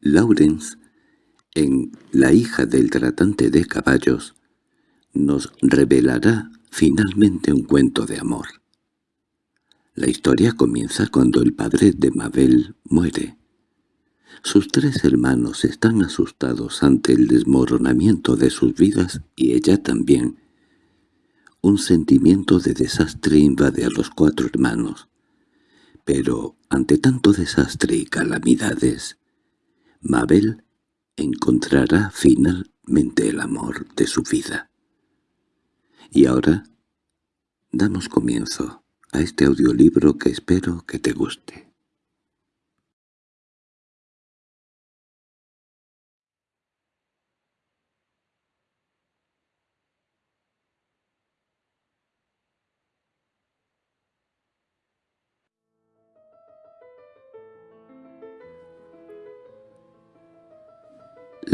Lawrence, en La hija del tratante de caballos, nos revelará finalmente un cuento de amor. La historia comienza cuando el padre de Mabel muere. Sus tres hermanos están asustados ante el desmoronamiento de sus vidas y ella también. Un sentimiento de desastre invade a los cuatro hermanos. Pero, ante tanto desastre y calamidades, Mabel encontrará finalmente el amor de su vida. Y ahora damos comienzo a este audiolibro que espero que te guste.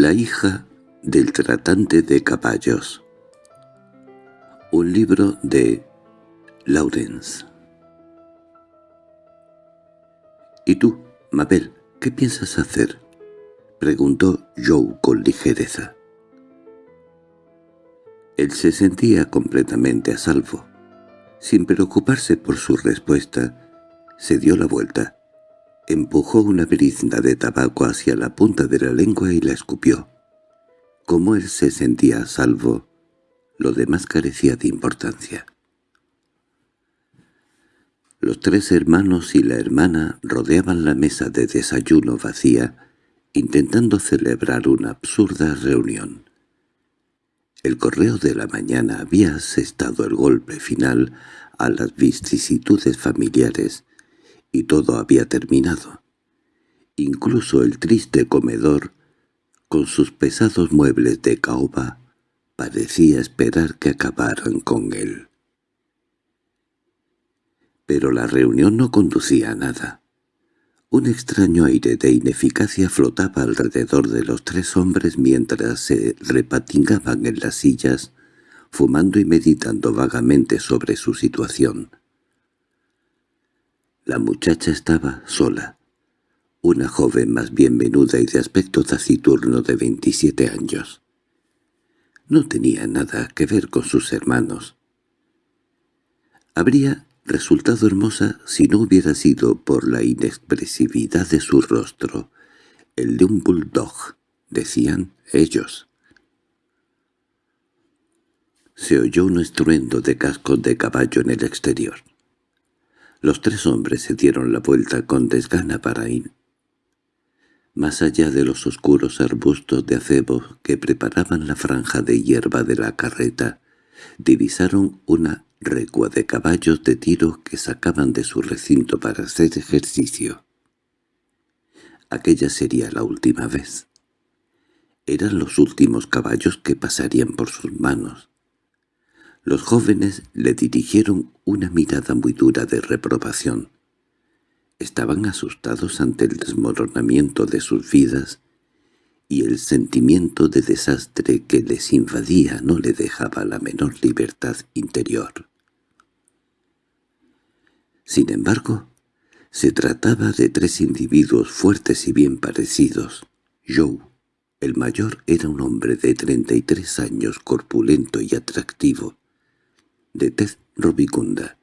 La hija del tratante de caballos Un libro de Lawrence —¿Y tú, Mabel, qué piensas hacer? —preguntó Joe con ligereza. Él se sentía completamente a salvo. Sin preocuparse por su respuesta, se dio la vuelta Empujó una brizna de tabaco hacia la punta de la lengua y la escupió. Como él se sentía a salvo, lo demás carecía de importancia. Los tres hermanos y la hermana rodeaban la mesa de desayuno vacía, intentando celebrar una absurda reunión. El correo de la mañana había asestado el golpe final a las vicisitudes familiares, y todo había terminado. Incluso el triste comedor, con sus pesados muebles de caoba, parecía esperar que acabaran con él. Pero la reunión no conducía a nada. Un extraño aire de ineficacia flotaba alrededor de los tres hombres mientras se repatingaban en las sillas, fumando y meditando vagamente sobre su situación. La muchacha estaba sola, una joven más bien menuda y de aspecto taciturno de veintisiete años. No tenía nada que ver con sus hermanos. Habría resultado hermosa si no hubiera sido por la inexpresividad de su rostro, el de un bulldog, decían ellos. Se oyó un estruendo de cascos de caballo en el exterior. Los tres hombres se dieron la vuelta con desgana para ir. Más allá de los oscuros arbustos de acebo que preparaban la franja de hierba de la carreta, divisaron una recua de caballos de tiro que sacaban de su recinto para hacer ejercicio. Aquella sería la última vez. Eran los últimos caballos que pasarían por sus manos. Los jóvenes le dirigieron una mirada muy dura de reprobación. Estaban asustados ante el desmoronamiento de sus vidas y el sentimiento de desastre que les invadía no le dejaba la menor libertad interior. Sin embargo, se trataba de tres individuos fuertes y bien parecidos. Joe, el mayor, era un hombre de treinta y tres años corpulento y atractivo, de tez rubicunda.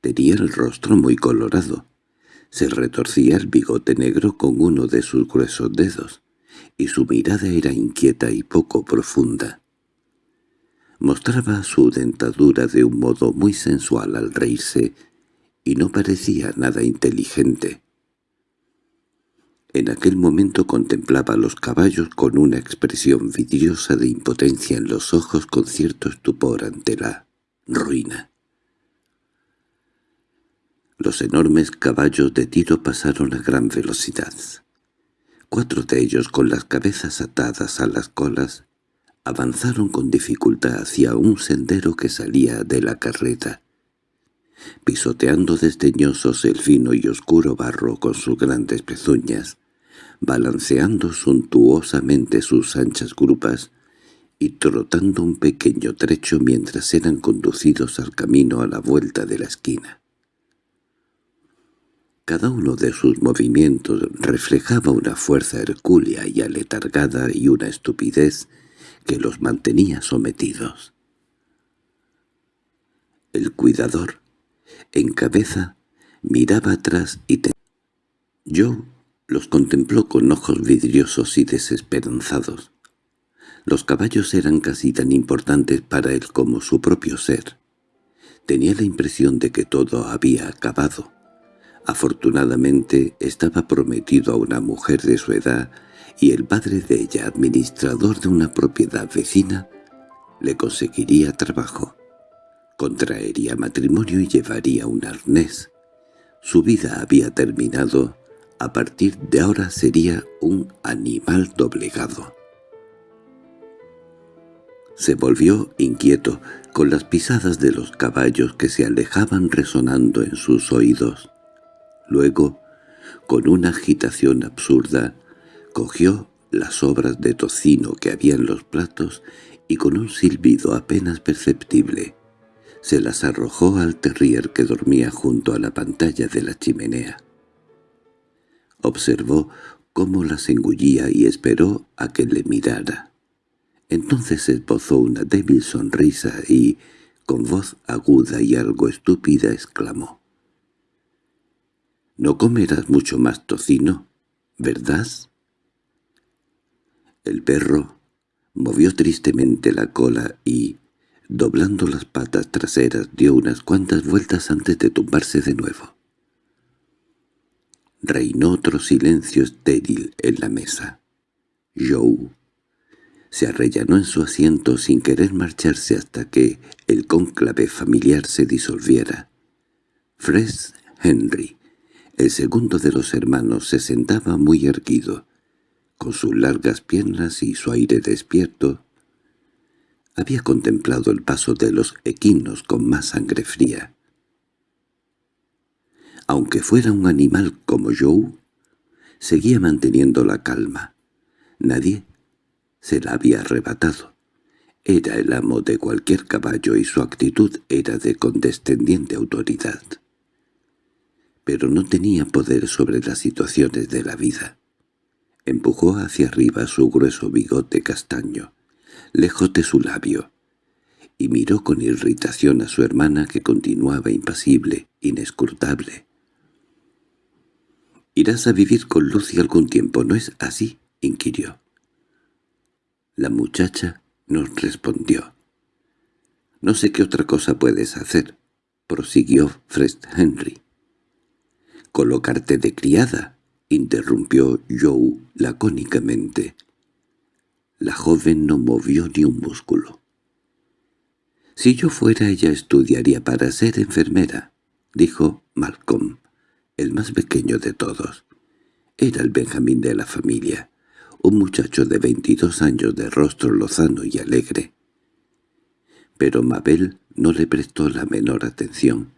Tenía el rostro muy colorado. Se retorcía el bigote negro con uno de sus gruesos dedos, y su mirada era inquieta y poco profunda. Mostraba su dentadura de un modo muy sensual al reírse, y no parecía nada inteligente. En aquel momento contemplaba los caballos con una expresión vidriosa de impotencia en los ojos con cierto estupor ante la ruina. Los enormes caballos de tiro pasaron a gran velocidad. Cuatro de ellos, con las cabezas atadas a las colas, avanzaron con dificultad hacia un sendero que salía de la carreta pisoteando desdeñosos el fino y oscuro barro con sus grandes pezuñas, balanceando suntuosamente sus anchas grupas y trotando un pequeño trecho mientras eran conducidos al camino a la vuelta de la esquina. Cada uno de sus movimientos reflejaba una fuerza hercúlea y aletargada y una estupidez que los mantenía sometidos. El cuidador, en cabeza, miraba atrás y te... Yo los contempló con ojos vidriosos y desesperanzados. Los caballos eran casi tan importantes para él como su propio ser. Tenía la impresión de que todo había acabado. Afortunadamente estaba prometido a una mujer de su edad y el padre de ella, administrador de una propiedad vecina, le conseguiría trabajo. Contraería matrimonio y llevaría un arnés. Su vida había terminado, a partir de ahora sería un animal doblegado. Se volvió inquieto, con las pisadas de los caballos que se alejaban resonando en sus oídos. Luego, con una agitación absurda, cogió las sobras de tocino que había en los platos y con un silbido apenas perceptible, se las arrojó al terrier que dormía junto a la pantalla de la chimenea. Observó cómo las engullía y esperó a que le mirara. Entonces esbozó una débil sonrisa y, con voz aguda y algo estúpida, exclamó. «¿No comerás mucho más tocino, verdad?» El perro movió tristemente la cola y, doblando las patas traseras, dio unas cuantas vueltas antes de tumbarse de nuevo. Reinó otro silencio estéril en la mesa. Joe se arrellanó en su asiento sin querer marcharse hasta que el cónclave familiar se disolviera. Fred Henry, el segundo de los hermanos, se sentaba muy erguido, con sus largas piernas y su aire despierto. Había contemplado el paso de los equinos con más sangre fría. Aunque fuera un animal como Joe, seguía manteniendo la calma. Nadie se la había arrebatado. Era el amo de cualquier caballo y su actitud era de condescendiente autoridad. Pero no tenía poder sobre las situaciones de la vida. Empujó hacia arriba su grueso bigote castaño, lejos de su labio, y miró con irritación a su hermana que continuaba impasible, inescrutable. «Irás a vivir con Lucy algún tiempo, ¿no es así?» inquirió. La muchacha nos respondió. «No sé qué otra cosa puedes hacer», prosiguió Fred Henry. «Colocarte de criada», interrumpió Joe lacónicamente. La joven no movió ni un músculo. «Si yo fuera ella estudiaría para ser enfermera», dijo Malcolm, el más pequeño de todos. Era el Benjamín de la familia un muchacho de veintidós años de rostro lozano y alegre. Pero Mabel no le prestó la menor atención.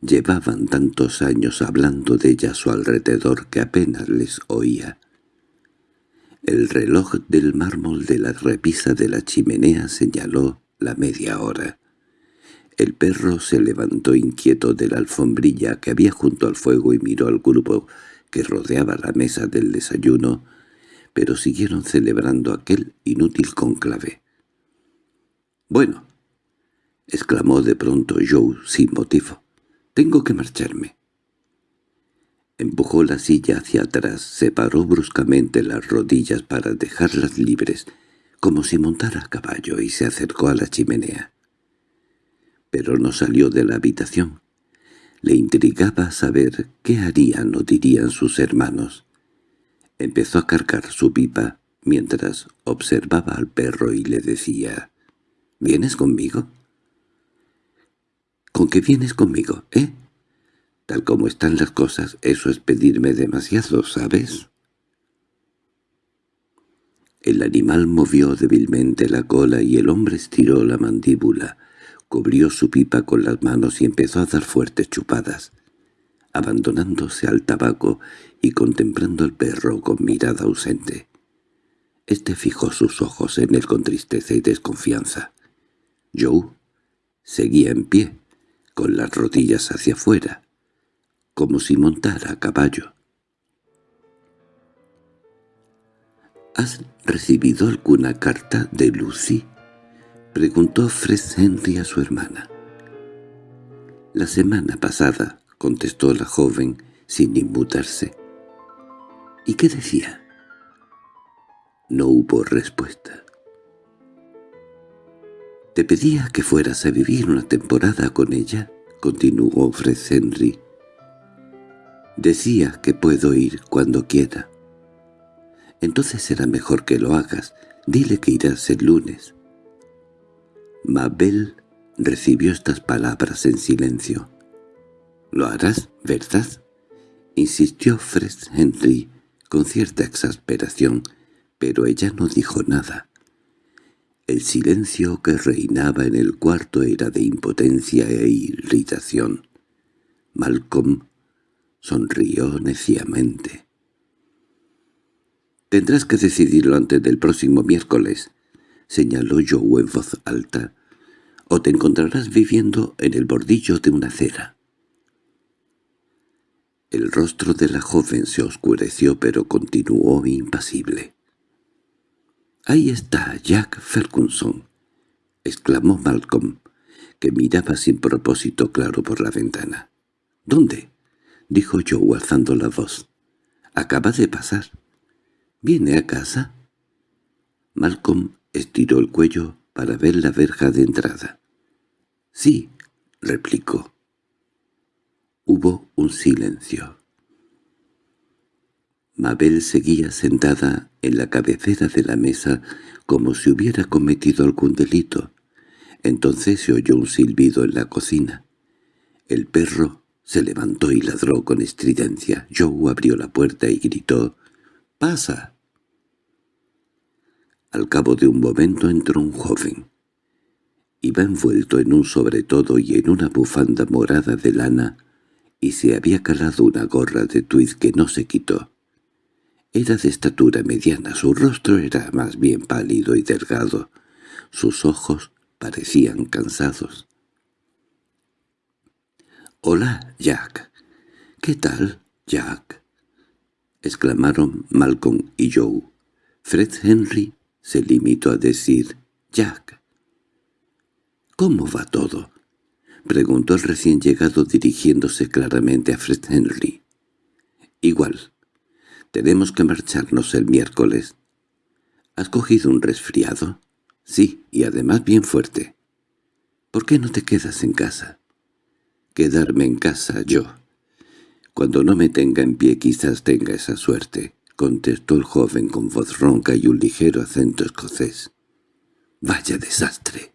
Llevaban tantos años hablando de ella a su alrededor que apenas les oía. El reloj del mármol de la repisa de la chimenea señaló la media hora. El perro se levantó inquieto de la alfombrilla que había junto al fuego y miró al grupo que rodeaba la mesa del desayuno, pero siguieron celebrando aquel inútil conclave. «Bueno», exclamó de pronto Joe sin motivo, «tengo que marcharme». Empujó la silla hacia atrás, separó bruscamente las rodillas para dejarlas libres, como si montara a caballo, y se acercó a la chimenea. Pero no salió de la habitación. Le intrigaba saber qué harían o dirían sus hermanos. Empezó a cargar su pipa mientras observaba al perro y le decía, «¿Vienes conmigo?» «¿Con qué vienes conmigo, eh? Tal como están las cosas, eso es pedirme demasiado, ¿sabes?» El animal movió débilmente la cola y el hombre estiró la mandíbula, cubrió su pipa con las manos y empezó a dar fuertes chupadas abandonándose al tabaco y contemplando al perro con mirada ausente. Este fijó sus ojos en él con tristeza y desconfianza. Joe seguía en pie, con las rodillas hacia afuera, como si montara a caballo. —¿Has recibido alguna carta de Lucy? —preguntó Fred Henry a su hermana. —La semana pasada —contestó la joven sin inmutarse. —¿Y qué decía? No hubo respuesta. —Te pedía que fueras a vivir una temporada con ella —continuó Fred Henry. Decía que puedo ir cuando quiera. Entonces será mejor que lo hagas. Dile que irás el lunes. Mabel recibió estas palabras en silencio. —¿Lo harás, verdad? —insistió Fred Henry con cierta exasperación, pero ella no dijo nada. El silencio que reinaba en el cuarto era de impotencia e irritación. Malcolm sonrió neciamente. «Tendrás que decidirlo antes del próximo miércoles», señaló Joe en voz alta, «o te encontrarás viviendo en el bordillo de una acera». El rostro de la joven se oscureció pero continuó impasible. —¡Ahí está Jack Ferguson! —exclamó Malcolm, que miraba sin propósito claro por la ventana. —¿Dónde? —dijo Joe alzando la voz. —Acaba de pasar. —¿Viene a casa? Malcolm estiró el cuello para ver la verja de entrada. —Sí —replicó. Hubo un silencio. Mabel seguía sentada en la cabecera de la mesa como si hubiera cometido algún delito. Entonces se oyó un silbido en la cocina. El perro se levantó y ladró con estridencia. Joe abrió la puerta y gritó «¡Pasa!». Al cabo de un momento entró un joven. Iba envuelto en un sobretodo y en una bufanda morada de lana, y se había calado una gorra de tuiz que no se quitó. Era de estatura mediana, su rostro era más bien pálido y delgado, sus ojos parecían cansados. —Hola, Jack. —¿Qué tal, Jack? —exclamaron Malcolm y Joe. Fred Henry se limitó a decir «Jack». —¿Cómo va todo? —preguntó el recién llegado dirigiéndose claramente a Fred Henry. —Igual, tenemos que marcharnos el miércoles. ¿Has cogido un resfriado? Sí, y además bien fuerte. ¿Por qué no te quedas en casa? Quedarme en casa yo. Cuando no me tenga en pie quizás tenga esa suerte, contestó el joven con voz ronca y un ligero acento escocés. —¡Vaya desastre!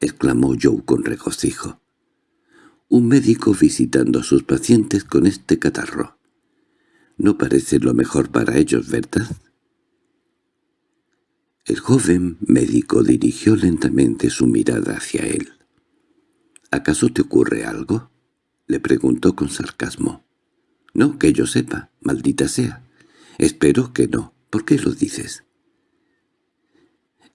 —exclamó Joe con regocijo. —Un médico visitando a sus pacientes con este catarro. No parece lo mejor para ellos, ¿verdad? El joven médico dirigió lentamente su mirada hacia él. —¿Acaso te ocurre algo? —le preguntó con sarcasmo. —No, que yo sepa, maldita sea. Espero que no. ¿Por qué lo dices?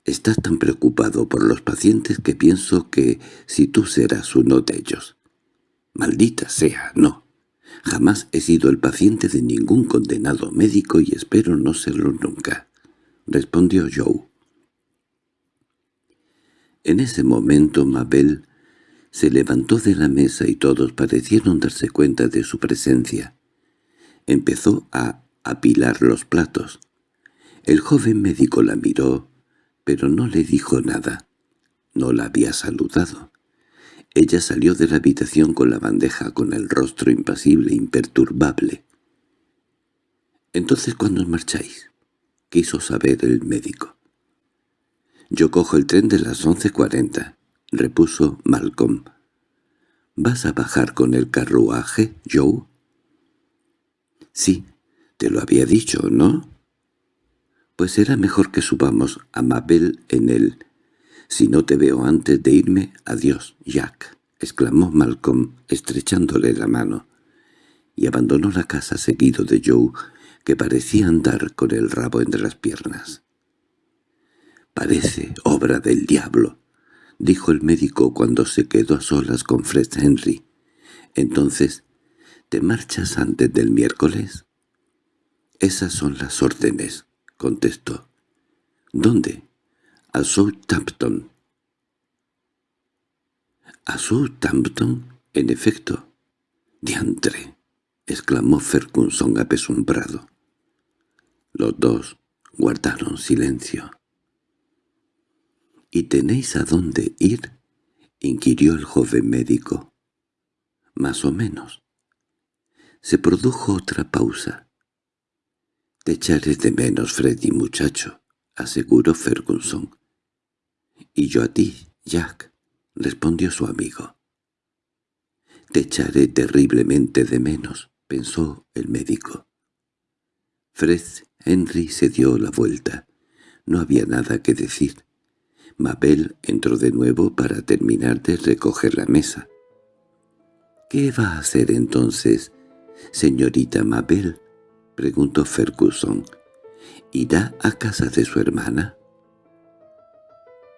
Estás tan preocupado por los pacientes que pienso que si tú serás uno de ellos. Maldita sea, no. Jamás he sido el paciente de ningún condenado médico y espero no serlo nunca —respondió Joe. En ese momento Mabel se levantó de la mesa y todos parecieron darse cuenta de su presencia. Empezó a apilar los platos. El joven médico la miró, pero no le dijo nada. No la había saludado. Ella salió de la habitación con la bandeja, con el rostro impasible imperturbable. —¿Entonces cuándo os marcháis? —quiso saber el médico. —Yo cojo el tren de las once cuarenta —repuso Malcolm. —¿Vas a bajar con el carruaje, Joe? —Sí, te lo había dicho, ¿no? —Pues será mejor que subamos a Mabel en él «Si no te veo antes de irme, adiós, Jack», exclamó Malcolm, estrechándole la mano, y abandonó la casa seguido de Joe, que parecía andar con el rabo entre las piernas. «Parece obra del diablo», dijo el médico cuando se quedó a solas con Fred Henry. Entonces, ¿Te marchas antes del miércoles? Esas son las órdenes, contestó. ¿Dónde? A Southampton. ¿A Southampton? En efecto. —¡Diantre! —exclamó Ferguson apesumbrado. Los dos guardaron silencio. —¿Y tenéis a dónde ir? —inquirió el joven médico. —Más o menos. Se produjo otra pausa. —Te echaré de menos, Freddy, muchacho —aseguró Ferguson. —Y yo a ti, Jack —respondió su amigo. —Te echaré terriblemente de menos —pensó el médico. Fred Henry se dio la vuelta. No había nada que decir. Mabel entró de nuevo para terminar de recoger la mesa. —¿Qué va a hacer entonces, señorita Mabel? —preguntó Ferguson. —¿Irá a casa de su hermana?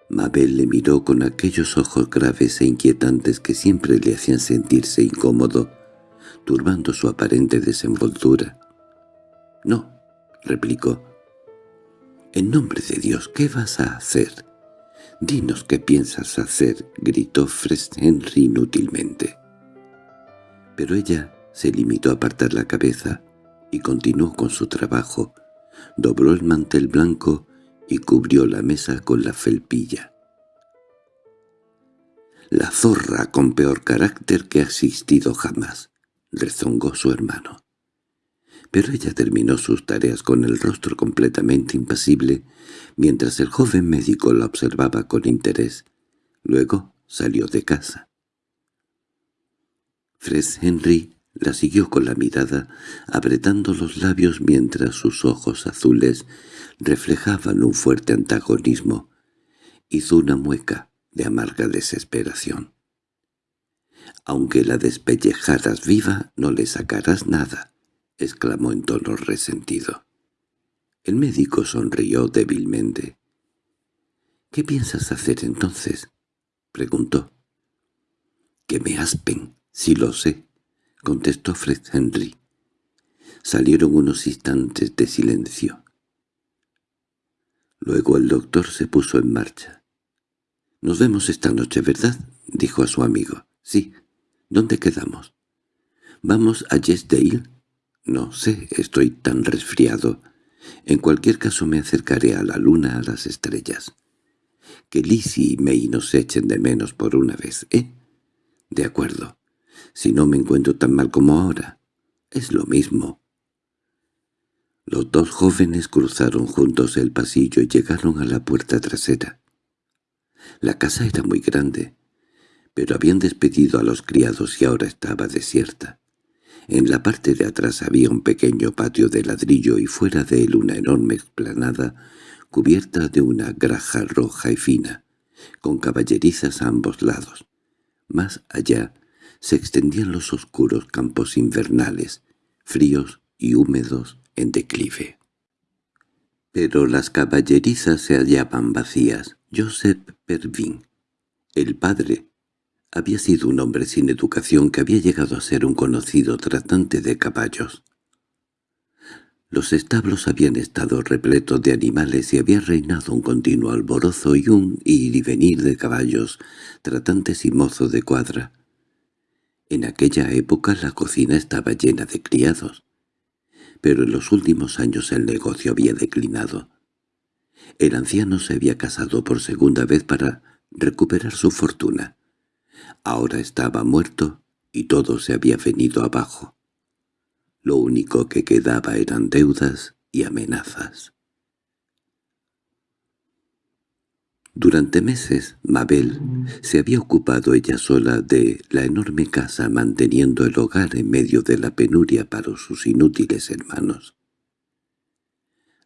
Mabel le miró con aquellos ojos graves e inquietantes que siempre le hacían sentirse incómodo, turbando su aparente desenvoltura. —No —replicó. —En nombre de Dios, ¿qué vas a hacer? —Dinos qué piensas hacer —gritó Fred Henry inútilmente. Pero ella se limitó a apartar la cabeza y continuó con su trabajo. Dobló el mantel blanco y cubrió la mesa con la felpilla. «La zorra con peor carácter que ha existido jamás», rezongó su hermano. Pero ella terminó sus tareas con el rostro completamente impasible, mientras el joven médico la observaba con interés. Luego salió de casa. Fred Henry la siguió con la mirada, apretando los labios mientras sus ojos azules reflejaban un fuerte antagonismo. Hizo una mueca de amarga desesperación. «Aunque la despellejaras viva, no le sacarás nada», exclamó en tono resentido. El médico sonrió débilmente. —¿Qué piensas hacer entonces? —preguntó. —Que me aspen, si lo sé —contestó Fred Henry. Salieron unos instantes de silencio. Luego el doctor se puso en marcha. «Nos vemos esta noche, ¿verdad?» dijo a su amigo. «Sí. ¿Dónde quedamos?» «¿Vamos a Yesdale?» «No sé, estoy tan resfriado. En cualquier caso me acercaré a la luna, a las estrellas. Que Lizzie y May nos echen de menos por una vez, ¿eh?» «De acuerdo. Si no me encuentro tan mal como ahora. Es lo mismo». Los dos jóvenes cruzaron juntos el pasillo y llegaron a la puerta trasera. La casa era muy grande, pero habían despedido a los criados y ahora estaba desierta. En la parte de atrás había un pequeño patio de ladrillo y fuera de él una enorme explanada cubierta de una graja roja y fina, con caballerizas a ambos lados. Más allá se extendían los oscuros campos invernales, fríos y húmedos en declive. Pero las caballerizas se hallaban vacías. Joseph Pervin, el padre, había sido un hombre sin educación que había llegado a ser un conocido tratante de caballos. Los establos habían estado repletos de animales y había reinado un continuo alborozo y un ir y venir de caballos, tratantes y mozo de cuadra. En aquella época la cocina estaba llena de criados pero en los últimos años el negocio había declinado. El anciano se había casado por segunda vez para recuperar su fortuna. Ahora estaba muerto y todo se había venido abajo. Lo único que quedaba eran deudas y amenazas. Durante meses, Mabel se había ocupado ella sola de la enorme casa manteniendo el hogar en medio de la penuria para sus inútiles hermanos.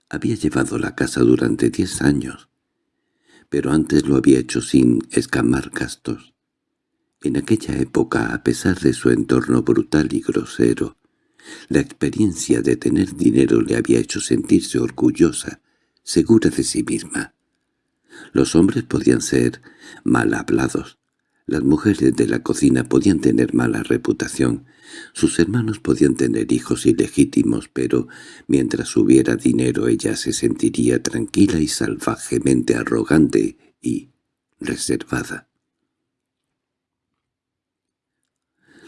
Había llevado la casa durante diez años, pero antes lo había hecho sin escamar gastos. En aquella época, a pesar de su entorno brutal y grosero, la experiencia de tener dinero le había hecho sentirse orgullosa, segura de sí misma. Los hombres podían ser mal hablados, Las mujeres de la cocina podían tener mala reputación, sus hermanos podían tener hijos ilegítimos, pero mientras hubiera dinero ella se sentiría tranquila y salvajemente arrogante y reservada.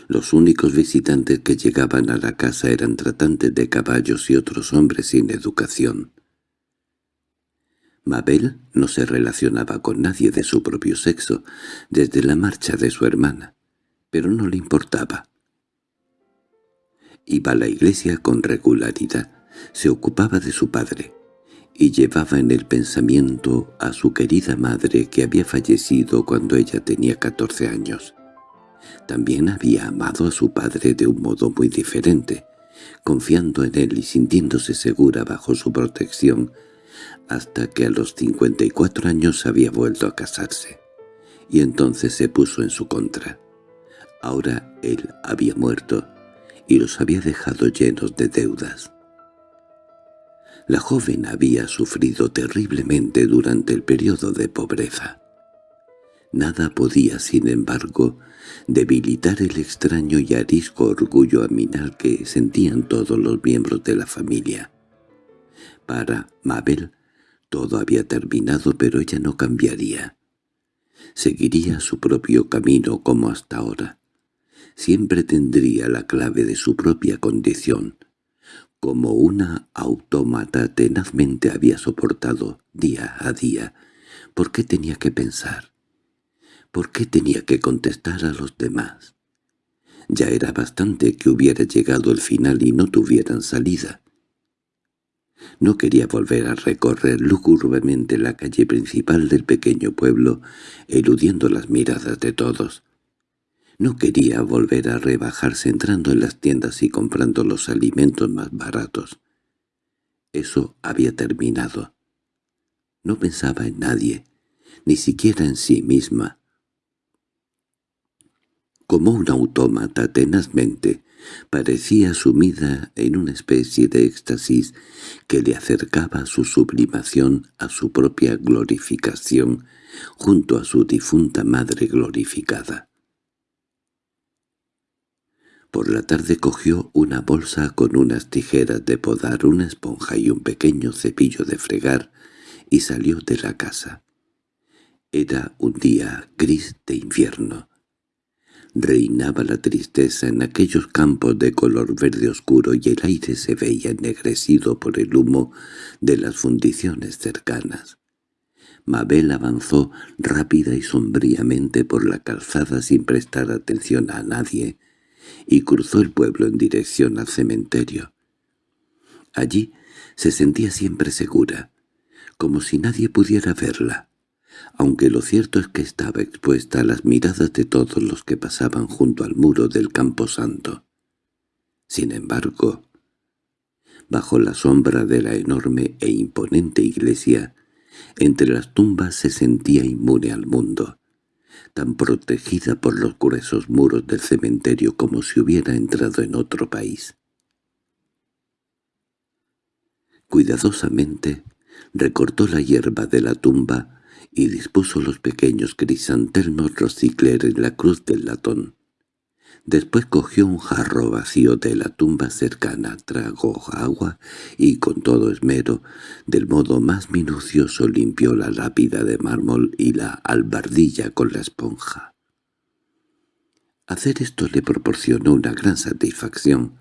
Los únicos visitantes que llegaban a la casa eran tratantes de caballos y otros hombres sin educación. Mabel no se relacionaba con nadie de su propio sexo desde la marcha de su hermana, pero no le importaba. Iba a la iglesia con regularidad, se ocupaba de su padre, y llevaba en el pensamiento a su querida madre que había fallecido cuando ella tenía catorce años. También había amado a su padre de un modo muy diferente, confiando en él y sintiéndose segura bajo su protección, hasta que a los 54 años había vuelto a casarse, y entonces se puso en su contra. Ahora él había muerto, y los había dejado llenos de deudas. La joven había sufrido terriblemente durante el periodo de pobreza. Nada podía, sin embargo, debilitar el extraño y arisco orgullo aminal que sentían todos los miembros de la familia. Para Mabel todo había terminado, pero ella no cambiaría. Seguiría su propio camino como hasta ahora. Siempre tendría la clave de su propia condición. Como una autómata tenazmente había soportado día a día. ¿Por qué tenía que pensar? ¿Por qué tenía que contestar a los demás? Ya era bastante que hubiera llegado el final y no tuvieran salida. No quería volver a recorrer lúgubremente la calle principal del pequeño pueblo, eludiendo las miradas de todos. No quería volver a rebajarse entrando en las tiendas y comprando los alimentos más baratos. Eso había terminado. No pensaba en nadie, ni siquiera en sí misma. Como un autómata tenazmente, parecía sumida en una especie de éxtasis que le acercaba su sublimación, a su propia glorificación, junto a su difunta madre glorificada. Por la tarde cogió una bolsa con unas tijeras de podar, una esponja y un pequeño cepillo de fregar, y salió de la casa. Era un día gris de invierno. Reinaba la tristeza en aquellos campos de color verde oscuro y el aire se veía ennegrecido por el humo de las fundiciones cercanas. Mabel avanzó rápida y sombríamente por la calzada sin prestar atención a nadie, y cruzó el pueblo en dirección al cementerio. Allí se sentía siempre segura, como si nadie pudiera verla aunque lo cierto es que estaba expuesta a las miradas de todos los que pasaban junto al muro del camposanto. Sin embargo, bajo la sombra de la enorme e imponente iglesia, entre las tumbas se sentía inmune al mundo, tan protegida por los gruesos muros del cementerio como si hubiera entrado en otro país. Cuidadosamente recortó la hierba de la tumba y dispuso los pequeños crisantelmos rosicler en la cruz del latón. Después cogió un jarro vacío de la tumba cercana, tragó agua y con todo esmero, del modo más minucioso limpió la lápida de mármol y la albardilla con la esponja. Hacer esto le proporcionó una gran satisfacción.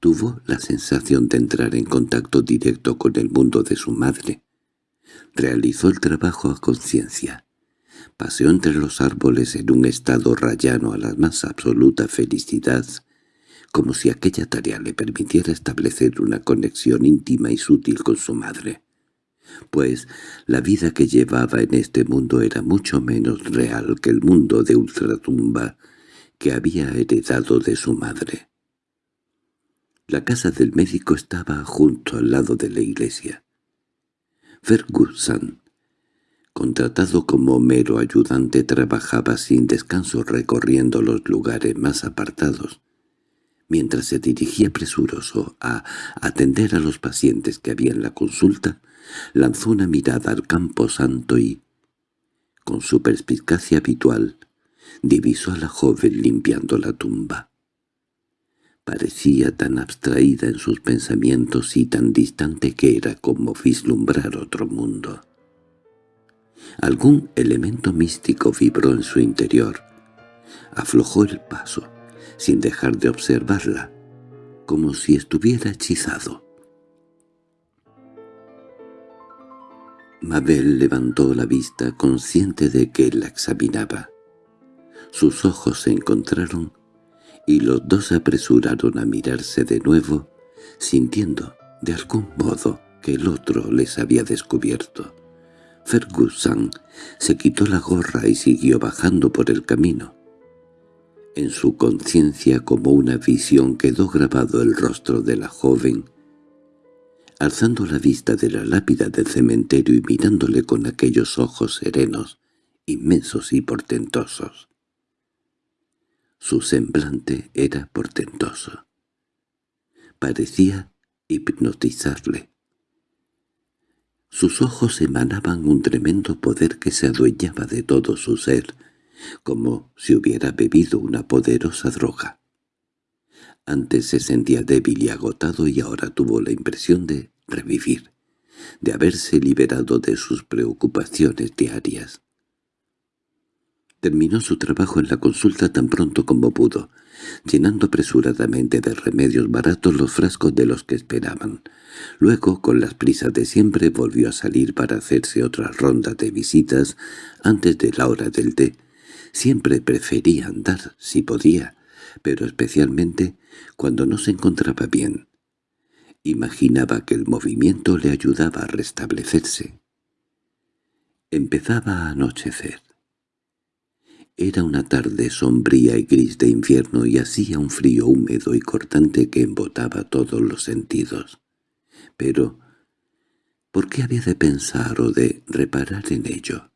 Tuvo la sensación de entrar en contacto directo con el mundo de su madre. Realizó el trabajo a conciencia. Paseó entre los árboles en un estado rayano a la más absoluta felicidad, como si aquella tarea le permitiera establecer una conexión íntima y sutil con su madre. Pues la vida que llevaba en este mundo era mucho menos real que el mundo de ultratumba que había heredado de su madre. La casa del médico estaba junto al lado de la iglesia. Ferguson, contratado como mero ayudante, trabajaba sin descanso recorriendo los lugares más apartados, mientras se dirigía presuroso a atender a los pacientes que había en la consulta, lanzó una mirada al campo santo y, con su perspicacia habitual, divisó a la joven limpiando la tumba. Parecía tan abstraída en sus pensamientos y tan distante que era como vislumbrar otro mundo. Algún elemento místico vibró en su interior. Aflojó el paso, sin dejar de observarla, como si estuviera hechizado. Mabel levantó la vista consciente de que la examinaba. Sus ojos se encontraron y los dos se apresuraron a mirarse de nuevo, sintiendo, de algún modo, que el otro les había descubierto. Ferguson se quitó la gorra y siguió bajando por el camino. En su conciencia como una visión quedó grabado el rostro de la joven, alzando la vista de la lápida del cementerio y mirándole con aquellos ojos serenos, inmensos y portentosos. Su semblante era portentoso. Parecía hipnotizarle. Sus ojos emanaban un tremendo poder que se adueñaba de todo su ser, como si hubiera bebido una poderosa droga. Antes se sentía débil y agotado y ahora tuvo la impresión de revivir, de haberse liberado de sus preocupaciones diarias. Terminó su trabajo en la consulta tan pronto como pudo, llenando apresuradamente de remedios baratos los frascos de los que esperaban. Luego, con las prisas de siempre, volvió a salir para hacerse otra ronda de visitas antes de la hora del té. Siempre prefería andar, si podía, pero especialmente cuando no se encontraba bien. Imaginaba que el movimiento le ayudaba a restablecerse. Empezaba a anochecer. Era una tarde sombría y gris de invierno y hacía un frío húmedo y cortante que embotaba todos los sentidos. Pero, ¿por qué había de pensar o de reparar en ello?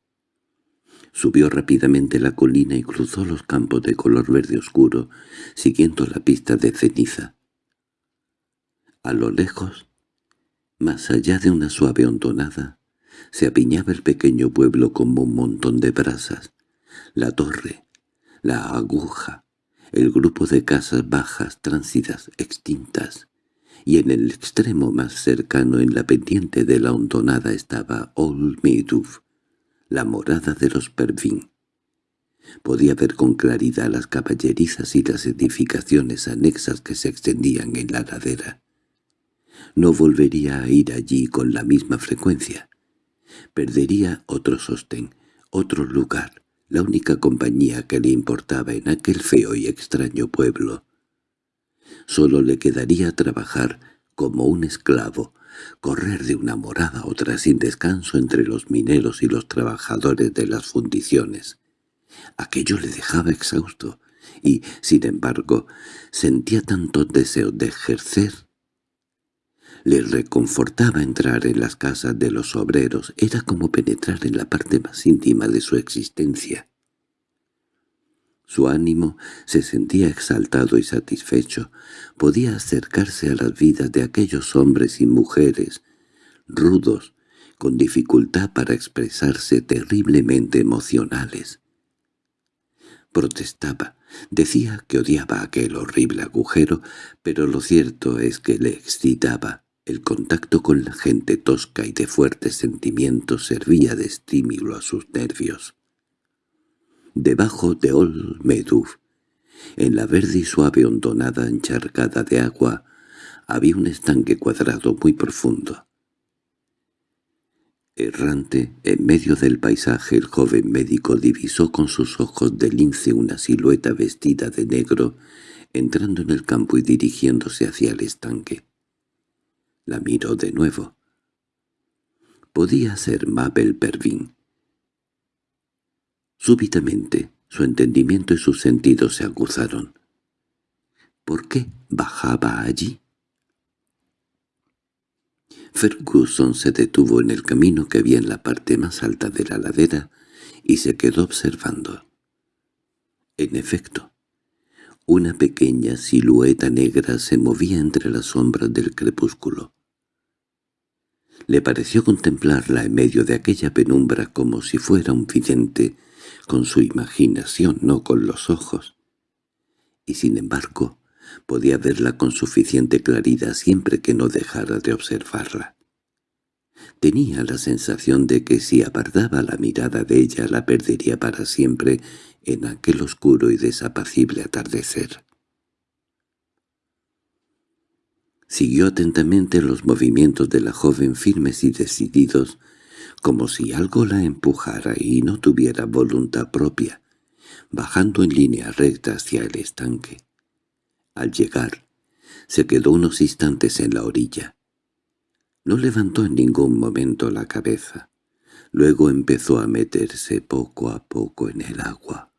Subió rápidamente la colina y cruzó los campos de color verde oscuro, siguiendo la pista de ceniza. A lo lejos, más allá de una suave hondonada, se apiñaba el pequeño pueblo como un montón de brasas, la torre, la aguja, el grupo de casas bajas, tránsidas, extintas, y en el extremo más cercano en la pendiente de la hondonada estaba Old Meadow, la morada de los Pervin. Podía ver con claridad las caballerizas y las edificaciones anexas que se extendían en la ladera. No volvería a ir allí con la misma frecuencia. Perdería otro sostén, otro lugar, la única compañía que le importaba en aquel feo y extraño pueblo. Solo le quedaría trabajar como un esclavo, correr de una morada a otra sin descanso entre los mineros y los trabajadores de las fundiciones. Aquello le dejaba exhausto, y, sin embargo, sentía tanto deseo de ejercer le reconfortaba entrar en las casas de los obreros, era como penetrar en la parte más íntima de su existencia. Su ánimo se sentía exaltado y satisfecho, podía acercarse a las vidas de aquellos hombres y mujeres, rudos, con dificultad para expresarse terriblemente emocionales. Protestaba, decía que odiaba aquel horrible agujero, pero lo cierto es que le excitaba, el contacto con la gente tosca y de fuertes sentimientos servía de estímulo a sus nervios. Debajo de Old en la verde y suave hondonada encharcada de agua, había un estanque cuadrado muy profundo. Errante, en medio del paisaje el joven médico divisó con sus ojos de lince una silueta vestida de negro, entrando en el campo y dirigiéndose hacia el estanque. La miró de nuevo. Podía ser Mabel Pervin. Súbitamente, su entendimiento y sus sentidos se aguzaron. ¿Por qué bajaba allí? Ferguson se detuvo en el camino que había en la parte más alta de la ladera y se quedó observando. En efecto, una pequeña silueta negra se movía entre las sombras del crepúsculo. Le pareció contemplarla en medio de aquella penumbra como si fuera un vidente, con su imaginación, no con los ojos. Y sin embargo, podía verla con suficiente claridad siempre que no dejara de observarla. Tenía la sensación de que si apartaba la mirada de ella la perdería para siempre en aquel oscuro y desapacible atardecer. Siguió atentamente los movimientos de la joven firmes y decididos, como si algo la empujara y no tuviera voluntad propia, bajando en línea recta hacia el estanque. Al llegar, se quedó unos instantes en la orilla. No levantó en ningún momento la cabeza. Luego empezó a meterse poco a poco en el agua.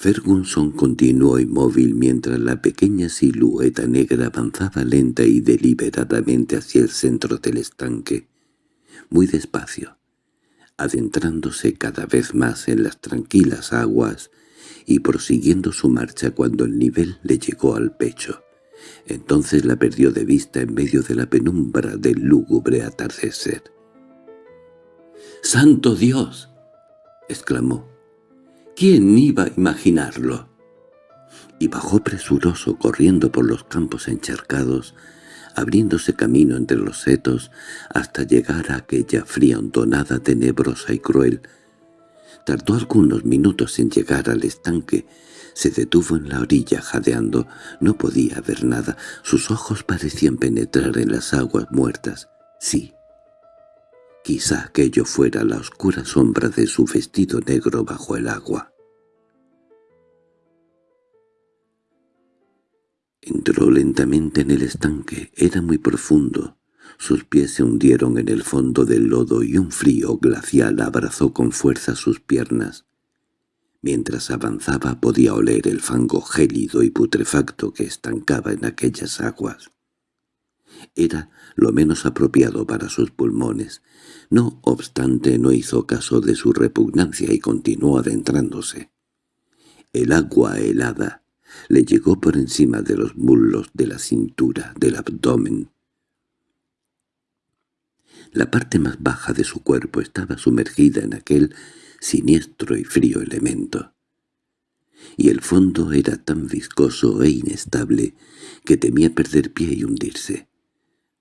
Ferguson continuó inmóvil mientras la pequeña silueta negra avanzaba lenta y deliberadamente hacia el centro del estanque, muy despacio, adentrándose cada vez más en las tranquilas aguas y prosiguiendo su marcha cuando el nivel le llegó al pecho. Entonces la perdió de vista en medio de la penumbra del lúgubre atardecer. —¡Santo Dios! —exclamó. ¿Quién iba a imaginarlo? Y bajó presuroso corriendo por los campos encharcados, abriéndose camino entre los setos hasta llegar a aquella fría hondonada tenebrosa y cruel. Tardó algunos minutos en llegar al estanque, se detuvo en la orilla jadeando, no podía ver nada, sus ojos parecían penetrar en las aguas muertas. Sí, quizá aquello fuera la oscura sombra de su vestido negro bajo el agua. Entró lentamente en el estanque, era muy profundo. Sus pies se hundieron en el fondo del lodo y un frío glacial abrazó con fuerza sus piernas. Mientras avanzaba podía oler el fango gélido y putrefacto que estancaba en aquellas aguas. Era lo menos apropiado para sus pulmones. No obstante no hizo caso de su repugnancia y continuó adentrándose. El agua helada le llegó por encima de los muslos, de la cintura, del abdomen. La parte más baja de su cuerpo estaba sumergida en aquel siniestro y frío elemento. Y el fondo era tan viscoso e inestable que temía perder pie y hundirse.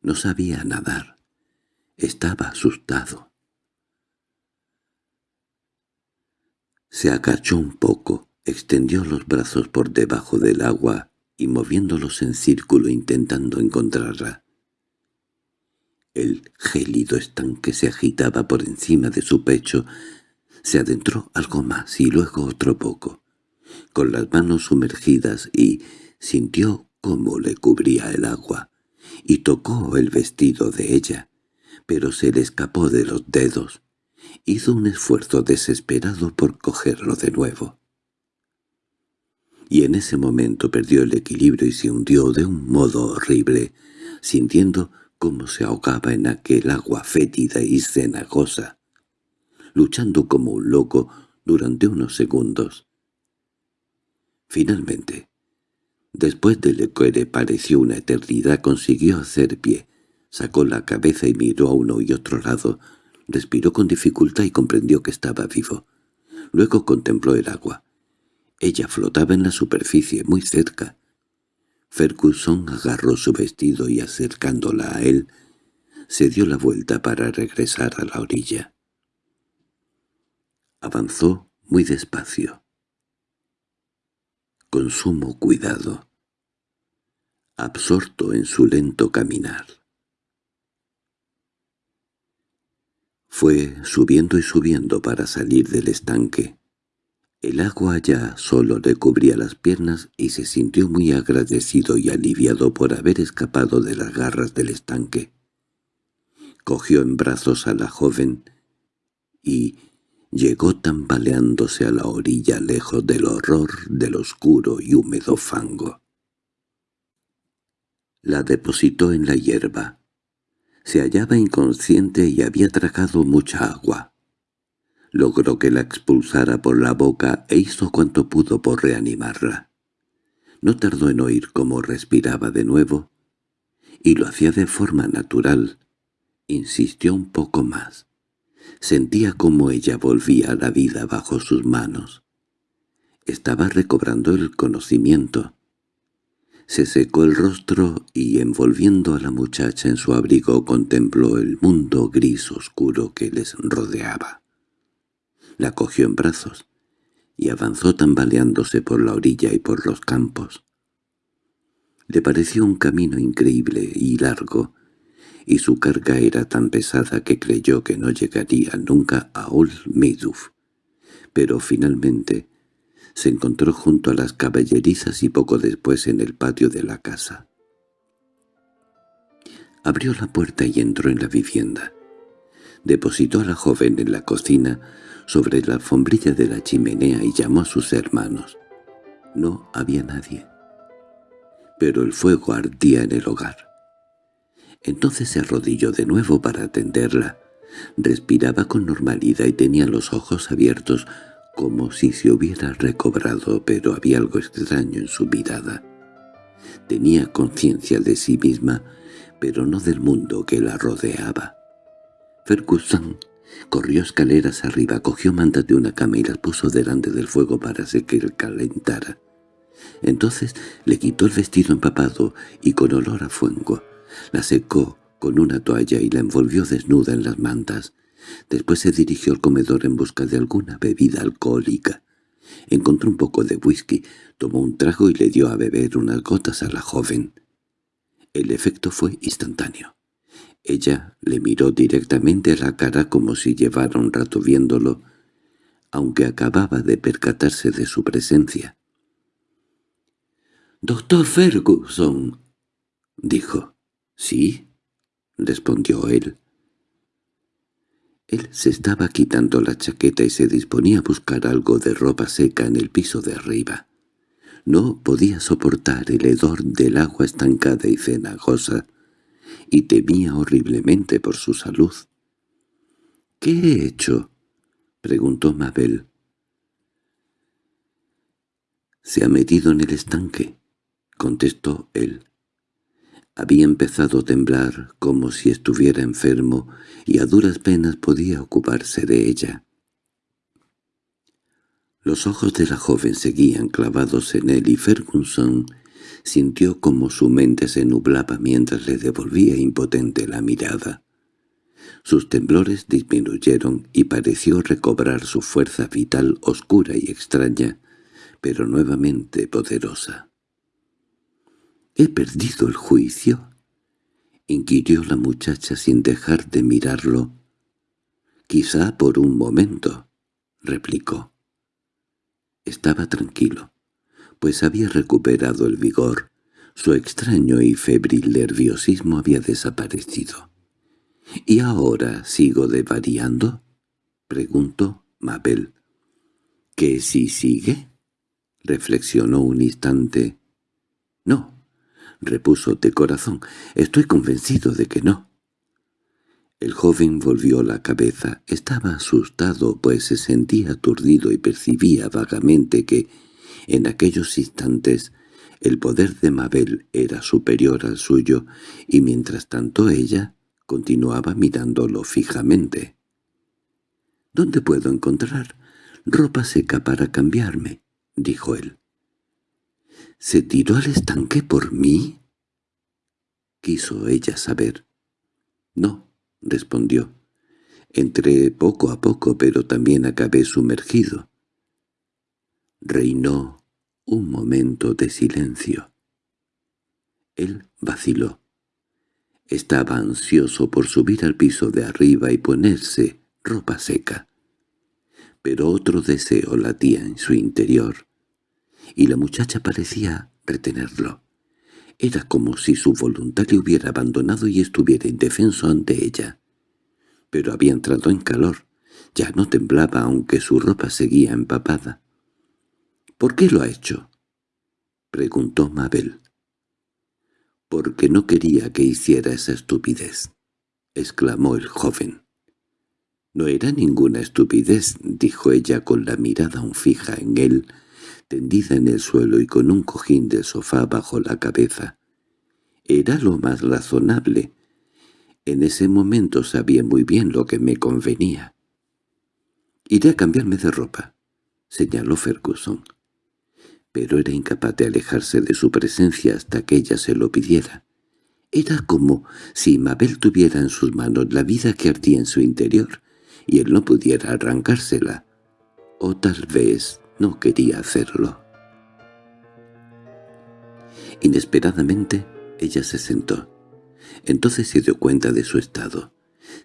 No sabía nadar. Estaba asustado. Se agachó un poco, Extendió los brazos por debajo del agua y moviéndolos en círculo intentando encontrarla. El gélido estanque se agitaba por encima de su pecho. Se adentró algo más y luego otro poco, con las manos sumergidas y sintió cómo le cubría el agua, y tocó el vestido de ella, pero se le escapó de los dedos. Hizo un esfuerzo desesperado por cogerlo de nuevo y en ese momento perdió el equilibrio y se hundió de un modo horrible, sintiendo cómo se ahogaba en aquel agua fétida y cenagosa, luchando como un loco durante unos segundos. Finalmente, después de lo que pareció una eternidad, consiguió hacer pie, sacó la cabeza y miró a uno y otro lado, respiró con dificultad y comprendió que estaba vivo. Luego contempló el agua. Ella flotaba en la superficie, muy cerca. Ferguson agarró su vestido y acercándola a él, se dio la vuelta para regresar a la orilla. Avanzó muy despacio, con sumo cuidado, absorto en su lento caminar. Fue subiendo y subiendo para salir del estanque. El agua ya solo le cubría las piernas y se sintió muy agradecido y aliviado por haber escapado de las garras del estanque. Cogió en brazos a la joven y llegó tambaleándose a la orilla lejos del horror del oscuro y húmedo fango. La depositó en la hierba. Se hallaba inconsciente y había tragado mucha agua. Logró que la expulsara por la boca e hizo cuanto pudo por reanimarla. No tardó en oír cómo respiraba de nuevo, y lo hacía de forma natural. Insistió un poco más. Sentía cómo ella volvía a la vida bajo sus manos. Estaba recobrando el conocimiento. Se secó el rostro y, envolviendo a la muchacha en su abrigo, contempló el mundo gris oscuro que les rodeaba. La cogió en brazos y avanzó tambaleándose por la orilla y por los campos. Le pareció un camino increíble y largo, y su carga era tan pesada que creyó que no llegaría nunca a Old Maiduf. Pero finalmente se encontró junto a las caballerizas y poco después en el patio de la casa. Abrió la puerta y entró en la vivienda. Depositó a la joven en la cocina sobre la alfombrilla de la chimenea y llamó a sus hermanos. No había nadie. Pero el fuego ardía en el hogar. Entonces se arrodilló de nuevo para atenderla. Respiraba con normalidad y tenía los ojos abiertos como si se hubiera recobrado, pero había algo extraño en su mirada. Tenía conciencia de sí misma, pero no del mundo que la rodeaba. Ferguson corrió escaleras arriba, cogió mantas de una cama y las puso delante del fuego para que él calentara. Entonces le quitó el vestido empapado y con olor a fuego. La secó con una toalla y la envolvió desnuda en las mantas. Después se dirigió al comedor en busca de alguna bebida alcohólica. Encontró un poco de whisky, tomó un trago y le dio a beber unas gotas a la joven. El efecto fue instantáneo. Ella le miró directamente a la cara como si llevara un rato viéndolo, aunque acababa de percatarse de su presencia. «¡Doctor Ferguson!» dijo. «¿Sí?» respondió él. Él se estaba quitando la chaqueta y se disponía a buscar algo de ropa seca en el piso de arriba. No podía soportar el hedor del agua estancada y cenagosa, y temía horriblemente por su salud. —¿Qué he hecho? —preguntó Mabel. —Se ha metido en el estanque —contestó él. Había empezado a temblar como si estuviera enfermo y a duras penas podía ocuparse de ella. Los ojos de la joven seguían clavados en él y Ferguson sintió como su mente se nublaba mientras le devolvía impotente la mirada. Sus temblores disminuyeron y pareció recobrar su fuerza vital oscura y extraña, pero nuevamente poderosa. —¿He perdido el juicio? —inquirió la muchacha sin dejar de mirarlo. —Quizá por un momento —replicó. Estaba tranquilo, pues había recuperado el vigor. Su extraño y febril nerviosismo había desaparecido. —¿Y ahora sigo devariando? —preguntó Mabel. —¿Que si sigue? —reflexionó un instante. —No, repuso de corazón. «Estoy convencido de que no». El joven volvió la cabeza. Estaba asustado, pues se sentía aturdido y percibía vagamente que, en aquellos instantes, el poder de Mabel era superior al suyo, y mientras tanto ella continuaba mirándolo fijamente. «¿Dónde puedo encontrar ropa seca para cambiarme?» dijo él. —¿Se tiró al estanque por mí? Quiso ella saber. —No —respondió—. Entré poco a poco, pero también acabé sumergido. Reinó un momento de silencio. Él vaciló. Estaba ansioso por subir al piso de arriba y ponerse ropa seca. Pero otro deseo latía en su interior y la muchacha parecía retenerlo. Era como si su voluntad le hubiera abandonado y estuviera indefenso ante ella. Pero había entrado en calor. Ya no temblaba aunque su ropa seguía empapada. —¿Por qué lo ha hecho? —preguntó Mabel. —Porque no quería que hiciera esa estupidez —exclamó el joven. —No era ninguna estupidez —dijo ella con la mirada aún fija en él— tendida en el suelo y con un cojín de sofá bajo la cabeza. Era lo más razonable. En ese momento sabía muy bien lo que me convenía. «Iré a cambiarme de ropa», señaló Ferguson. Pero era incapaz de alejarse de su presencia hasta que ella se lo pidiera. Era como si Mabel tuviera en sus manos la vida que ardía en su interior, y él no pudiera arrancársela. O tal vez no quería hacerlo. Inesperadamente, ella se sentó. Entonces se dio cuenta de su estado.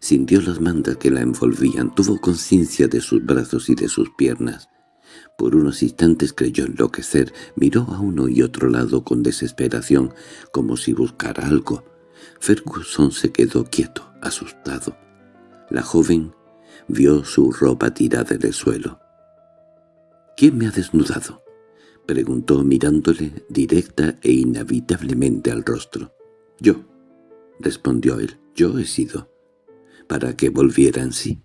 Sintió las mandas que la envolvían, tuvo conciencia de sus brazos y de sus piernas. Por unos instantes creyó enloquecer, miró a uno y otro lado con desesperación, como si buscara algo. Ferguson se quedó quieto, asustado. La joven vio su ropa tirada en el suelo. —¿Quién me ha desnudado? —preguntó mirándole directa e inevitablemente al rostro. —Yo —respondió él—, yo he sido. Para que volviera en sí.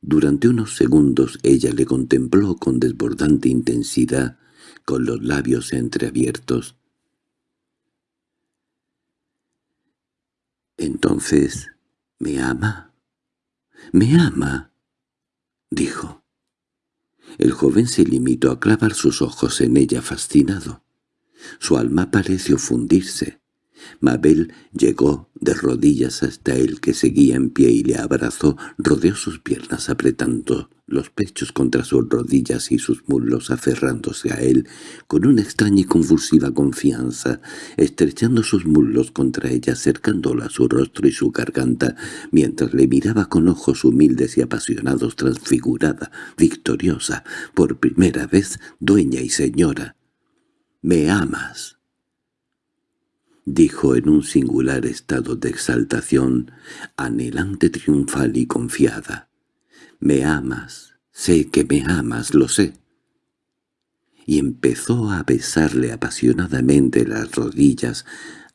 Durante unos segundos ella le contempló con desbordante intensidad, con los labios entreabiertos. —¿Entonces me ama? —¿Me ama? —dijo. El joven se limitó a clavar sus ojos en ella fascinado. Su alma pareció fundirse. Mabel llegó de rodillas hasta él que seguía en pie y le abrazó, rodeó sus piernas apretando los pechos contra sus rodillas y sus muslos aferrándose a él con una extraña y convulsiva confianza, estrechando sus muslos contra ella, acercándola a su rostro y su garganta, mientras le miraba con ojos humildes y apasionados transfigurada, victoriosa, por primera vez dueña y señora. «¡Me amas!» Dijo en un singular estado de exaltación, anhelante triunfal y confiada. «Me amas, sé que me amas, lo sé». Y empezó a besarle apasionadamente las rodillas,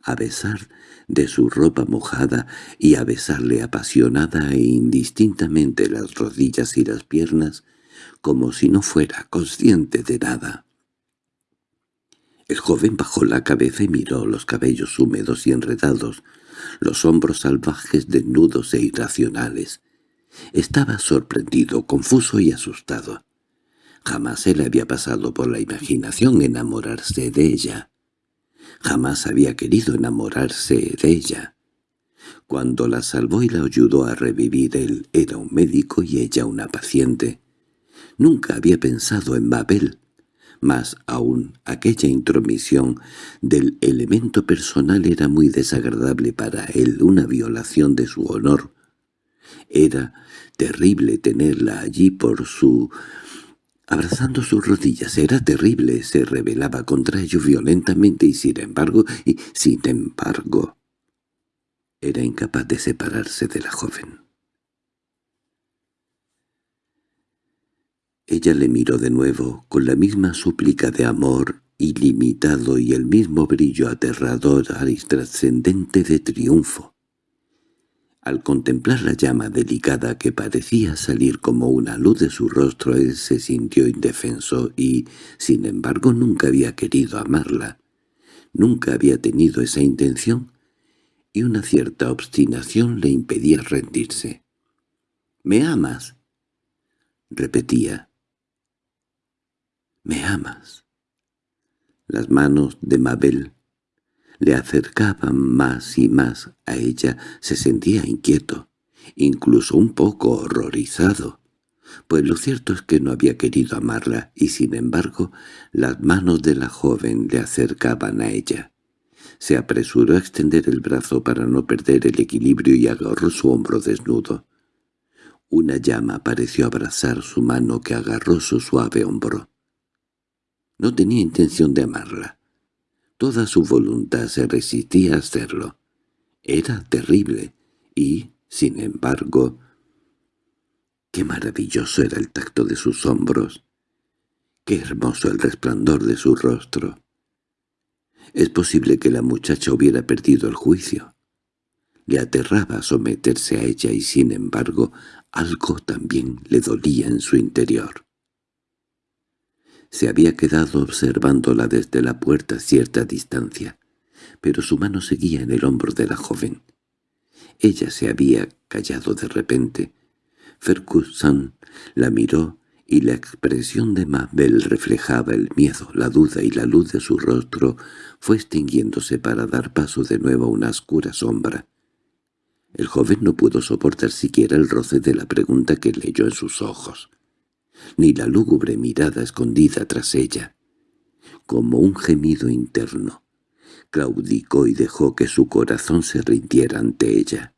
a besar de su ropa mojada y a besarle apasionada e indistintamente las rodillas y las piernas, como si no fuera consciente de nada. El joven bajó la cabeza y miró los cabellos húmedos y enredados, los hombros salvajes desnudos e irracionales. Estaba sorprendido, confuso y asustado. Jamás se le había pasado por la imaginación enamorarse de ella. Jamás había querido enamorarse de ella. Cuando la salvó y la ayudó a revivir él era un médico y ella una paciente. Nunca había pensado en Babel, más aún, aquella intromisión del elemento personal era muy desagradable para él, una violación de su honor. Era terrible tenerla allí por su... abrazando sus rodillas. Era terrible, se rebelaba contra ello violentamente y sin embargo, y sin embargo... Era incapaz de separarse de la joven. Ella le miró de nuevo, con la misma súplica de amor ilimitado y el mismo brillo aterrador y trascendente de triunfo. Al contemplar la llama delicada que parecía salir como una luz de su rostro, él se sintió indefenso y, sin embargo, nunca había querido amarla. Nunca había tenido esa intención, y una cierta obstinación le impedía rendirse. —¿Me amas? —repetía. —¿Me amas? Las manos de Mabel le acercaban más y más a ella. Se sentía inquieto, incluso un poco horrorizado, pues lo cierto es que no había querido amarla y sin embargo las manos de la joven le acercaban a ella. Se apresuró a extender el brazo para no perder el equilibrio y agarró su hombro desnudo. Una llama pareció abrazar su mano que agarró su suave hombro. No tenía intención de amarla. Toda su voluntad se resistía a hacerlo. Era terrible y, sin embargo, qué maravilloso era el tacto de sus hombros, qué hermoso el resplandor de su rostro. Es posible que la muchacha hubiera perdido el juicio. Le aterraba someterse a ella y sin embargo algo también le dolía en su interior. Se había quedado observándola desde la puerta a cierta distancia, pero su mano seguía en el hombro de la joven. Ella se había callado de repente. Ferguson la miró y la expresión de Mabel reflejaba el miedo, la duda y la luz de su rostro fue extinguiéndose para dar paso de nuevo a una oscura sombra. El joven no pudo soportar siquiera el roce de la pregunta que leyó en sus ojos, ni la lúgubre mirada escondida tras ella. Como un gemido interno, claudicó y dejó que su corazón se rindiera ante ella.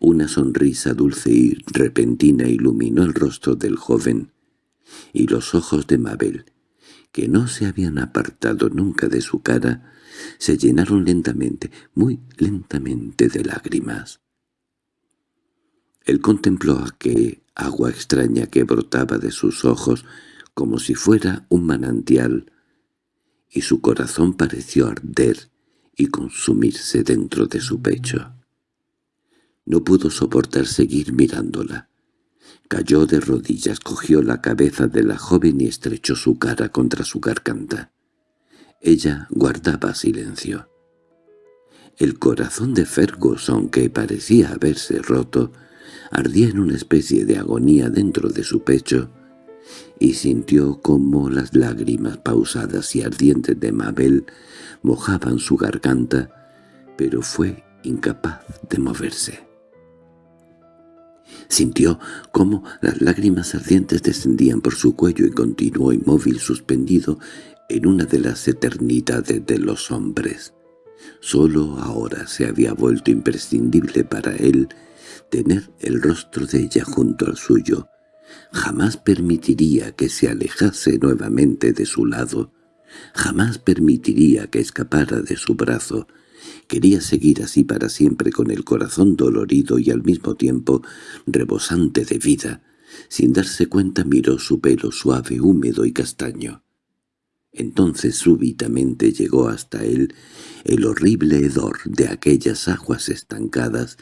Una sonrisa dulce y repentina iluminó el rostro del joven, y los ojos de Mabel, que no se habían apartado nunca de su cara, se llenaron lentamente, muy lentamente de lágrimas. Él contempló aquel agua extraña que brotaba de sus ojos como si fuera un manantial, y su corazón pareció arder y consumirse dentro de su pecho. No pudo soportar seguir mirándola. Cayó de rodillas, cogió la cabeza de la joven y estrechó su cara contra su garganta. Ella guardaba silencio. El corazón de Ferguson, que parecía haberse roto, ardía en una especie de agonía dentro de su pecho, y sintió como las lágrimas pausadas y ardientes de Mabel mojaban su garganta, pero fue incapaz de moverse. Sintió cómo las lágrimas ardientes descendían por su cuello y continuó inmóvil suspendido en una de las eternidades de los hombres. Solo ahora se había vuelto imprescindible para él tener el rostro de ella junto al suyo. Jamás permitiría que se alejase nuevamente de su lado. Jamás permitiría que escapara de su brazo. Quería seguir así para siempre con el corazón dolorido y al mismo tiempo rebosante de vida. Sin darse cuenta miró su pelo suave, húmedo y castaño. Entonces súbitamente llegó hasta él el horrible hedor de aquellas aguas estancadas,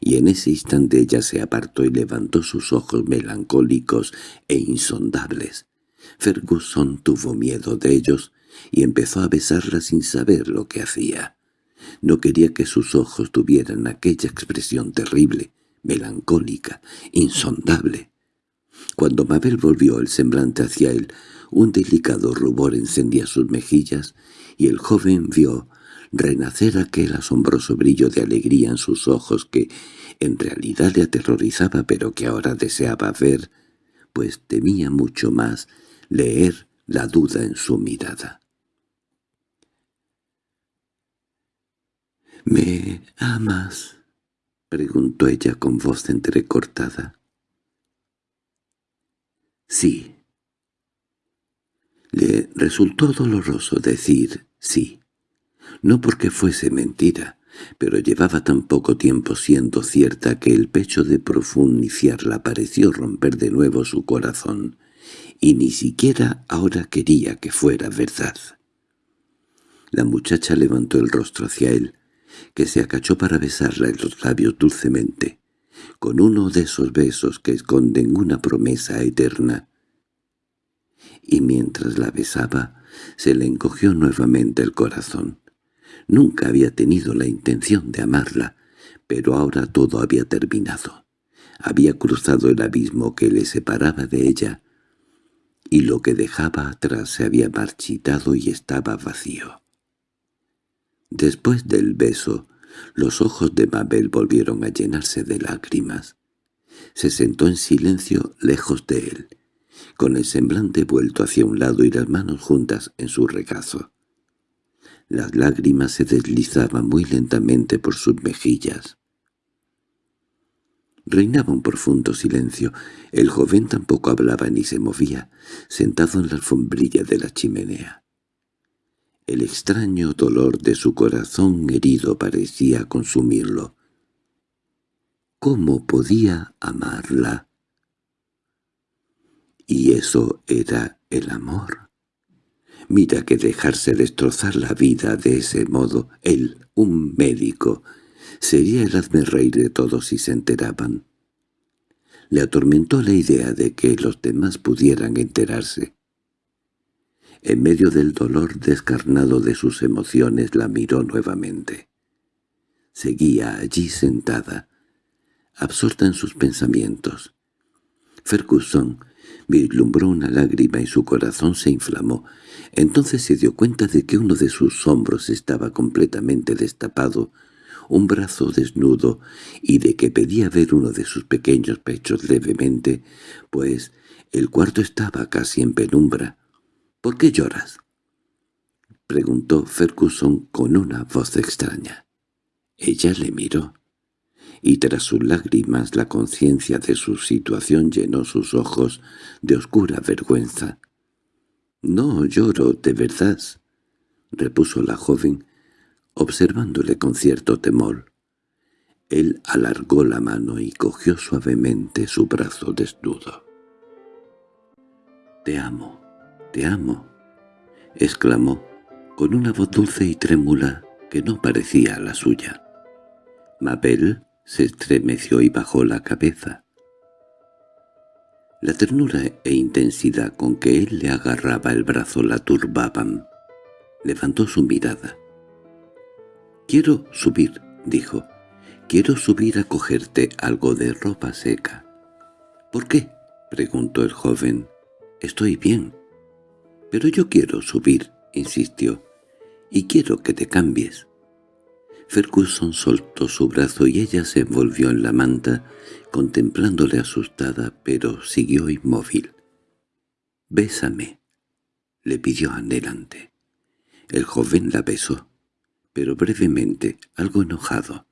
y en ese instante ella se apartó y levantó sus ojos melancólicos e insondables. Ferguson tuvo miedo de ellos y empezó a besarla sin saber lo que hacía. No quería que sus ojos tuvieran aquella expresión terrible, melancólica, insondable. Cuando Mabel volvió el semblante hacia él, un delicado rubor encendía sus mejillas, y el joven vio renacer aquel asombroso brillo de alegría en sus ojos que en realidad le aterrorizaba pero que ahora deseaba ver, pues temía mucho más leer la duda en su mirada. —¿Me amas? —preguntó ella con voz entrecortada. —Sí. Le resultó doloroso decir sí, no porque fuese mentira, pero llevaba tan poco tiempo siendo cierta que el pecho de profundiciarla pareció romper de nuevo su corazón, y ni siquiera ahora quería que fuera verdad. La muchacha levantó el rostro hacia él, que se acachó para besarla en los labios dulcemente, con uno de esos besos que esconden una promesa eterna. Y mientras la besaba, se le encogió nuevamente el corazón. Nunca había tenido la intención de amarla, pero ahora todo había terminado. Había cruzado el abismo que le separaba de ella, y lo que dejaba atrás se había marchitado y estaba vacío. Después del beso, los ojos de Mabel volvieron a llenarse de lágrimas. Se sentó en silencio lejos de él, con el semblante vuelto hacia un lado y las manos juntas en su regazo. Las lágrimas se deslizaban muy lentamente por sus mejillas. Reinaba un profundo silencio. El joven tampoco hablaba ni se movía, sentado en la alfombrilla de la chimenea. El extraño dolor de su corazón herido parecía consumirlo. ¿Cómo podía amarla? ¿Y eso era el amor? Mira que dejarse destrozar la vida de ese modo, él, un médico, sería el hazme de todos si se enteraban. Le atormentó la idea de que los demás pudieran enterarse. En medio del dolor descarnado de sus emociones la miró nuevamente. seguía allí sentada, absorta en sus pensamientos. Ferguson vislumbró una lágrima y su corazón se inflamó. Entonces se dio cuenta de que uno de sus hombros estaba completamente destapado, un brazo desnudo, y de que pedía ver uno de sus pequeños pechos levemente, pues el cuarto estaba casi en penumbra. —¿Por qué lloras? —preguntó Ferguson con una voz extraña. Ella le miró, y tras sus lágrimas la conciencia de su situación llenó sus ojos de oscura vergüenza. —No lloro, de verdad —repuso la joven, observándole con cierto temor. Él alargó la mano y cogió suavemente su brazo desnudo. «Te amo, te amo», exclamó, con una voz dulce y trémula que no parecía la suya. Mabel se estremeció y bajó la cabeza. La ternura e intensidad con que él le agarraba el brazo la turbaban. Levantó su mirada. «Quiero subir», dijo. «Quiero subir a cogerte algo de ropa seca». «¿Por qué?» preguntó el joven. «Estoy bien». «Pero yo quiero subir», insistió. «Y quiero que te cambies». Ferguson soltó su brazo y ella se envolvió en la manta, contemplándole asustada, pero siguió inmóvil. «Bésame», le pidió anhelante. El joven la besó pero brevemente, algo enojado.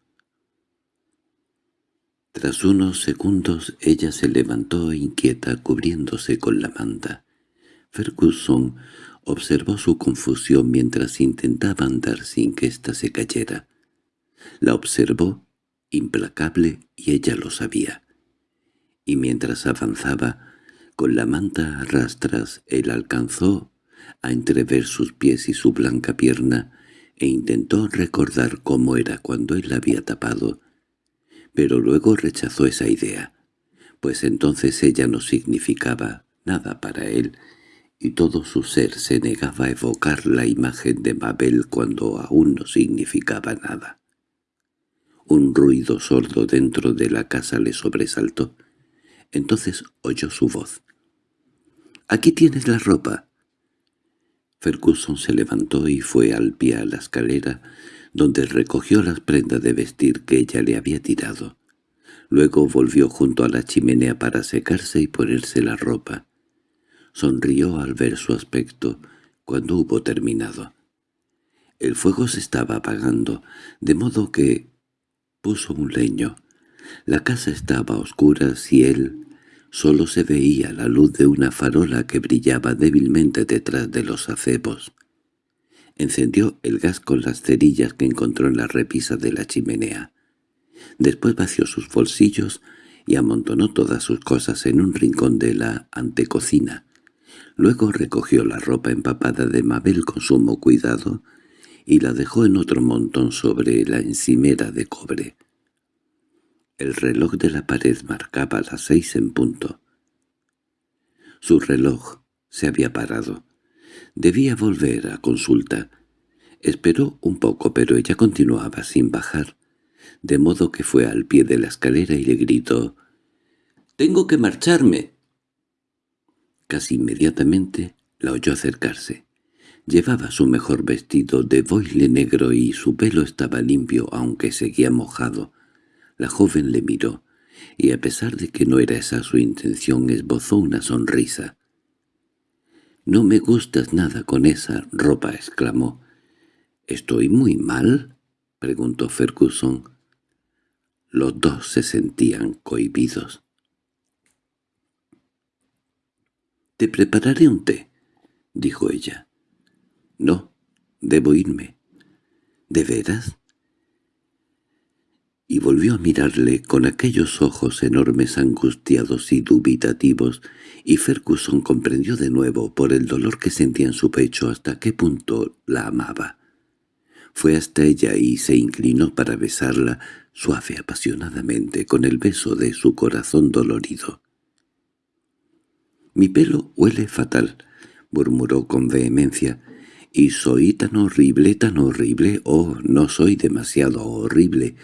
Tras unos segundos ella se levantó inquieta cubriéndose con la manta. Ferguson observó su confusión mientras intentaba andar sin que ésta se cayera. La observó, implacable, y ella lo sabía. Y mientras avanzaba, con la manta a rastras, él alcanzó a entrever sus pies y su blanca pierna, e intentó recordar cómo era cuando él la había tapado, pero luego rechazó esa idea, pues entonces ella no significaba nada para él, y todo su ser se negaba a evocar la imagen de Mabel cuando aún no significaba nada. Un ruido sordo dentro de la casa le sobresaltó. Entonces oyó su voz. «Aquí tienes la ropa. Ferguson se levantó y fue al pie a la escalera, donde recogió las prendas de vestir que ella le había tirado. Luego volvió junto a la chimenea para secarse y ponerse la ropa. Sonrió al ver su aspecto cuando hubo terminado. El fuego se estaba apagando, de modo que puso un leño. La casa estaba a oscuras y él Solo se veía la luz de una farola que brillaba débilmente detrás de los acebos. Encendió el gas con las cerillas que encontró en la repisa de la chimenea. Después vació sus bolsillos y amontonó todas sus cosas en un rincón de la antecocina. Luego recogió la ropa empapada de Mabel con sumo cuidado y la dejó en otro montón sobre la encimera de cobre. El reloj de la pared marcaba las seis en punto. Su reloj se había parado. Debía volver a consulta. Esperó un poco, pero ella continuaba sin bajar, de modo que fue al pie de la escalera y le gritó «¡Tengo que marcharme!». Casi inmediatamente la oyó acercarse. Llevaba su mejor vestido de boile negro y su pelo estaba limpio, aunque seguía mojado. La joven le miró, y a pesar de que no era esa su intención esbozó una sonrisa. «No me gustas nada con esa ropa», exclamó. «¿Estoy muy mal?» preguntó Ferguson. Los dos se sentían cohibidos. «Te prepararé un té», dijo ella. «No, debo irme». «¿De veras?» y volvió a mirarle con aquellos ojos enormes angustiados y dubitativos, y Ferguson comprendió de nuevo por el dolor que sentía en su pecho hasta qué punto la amaba. Fue hasta ella y se inclinó para besarla suave apasionadamente con el beso de su corazón dolorido. «Mi pelo huele fatal», murmuró con vehemencia, —¿Y soy tan horrible, tan horrible? Oh, no soy demasiado horrible.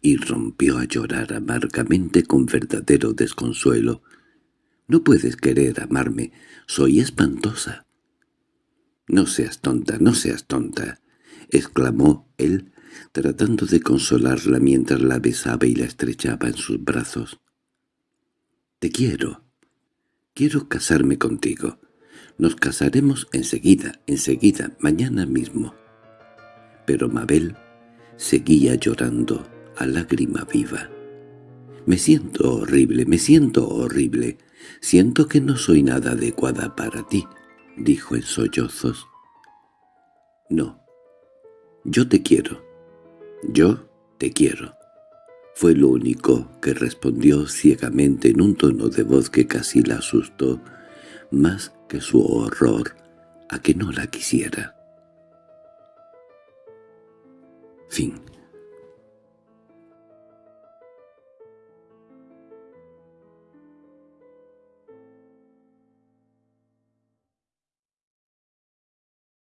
Y rompió a llorar amargamente con verdadero desconsuelo. —No puedes querer amarme. Soy espantosa. —No seas tonta, no seas tonta —exclamó él, tratando de consolarla mientras la besaba y la estrechaba en sus brazos. —Te quiero. Quiero casarme contigo. Nos casaremos enseguida, enseguida, mañana mismo. Pero Mabel seguía llorando a lágrima viva. «Me siento horrible, me siento horrible. Siento que no soy nada adecuada para ti», dijo en sollozos. «No. Yo te quiero. Yo te quiero». Fue lo único que respondió ciegamente en un tono de voz que casi la asustó, más que su horror a que no la quisiera. Fin